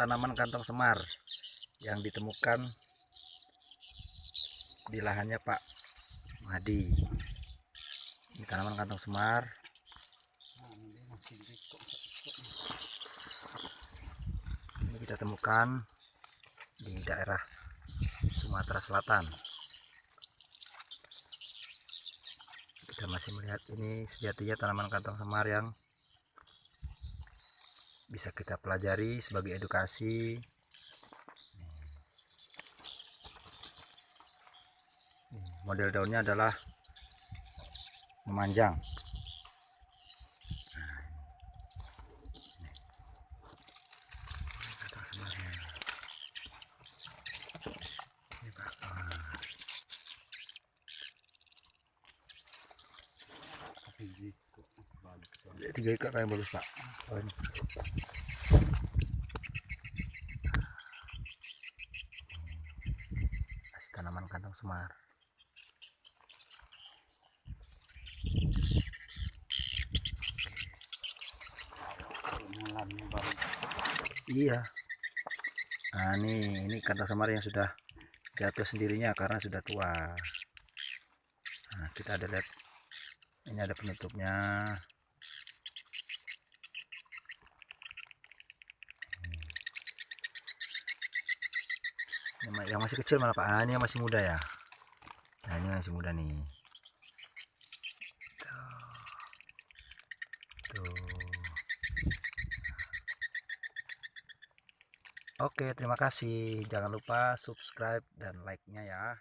kantong semar yang ditemukan di lahannya Pak Madi. Ini tanaman kantong semar. Ini kita temukan di daerah Sumatera Selatan. Kita masih melihat ini sejatinya tanaman kantong semar yang bisa kita pelajari sebagai edukasi. Model daunnya adalah memanjang. Nah. Ah. tiga ikat yang bagus pak Kasih tanaman kantong semar. Iya. Nah ini ini kantong semar yang sudah jatuh sendirinya karena sudah tua. Nah kita ada lihat ini ada penutupnya yang masih kecil malah pak. Ah, ini yang masih muda ya? Nah ini masih muda nih. Oke terima kasih. Jangan lupa subscribe dan like nya ya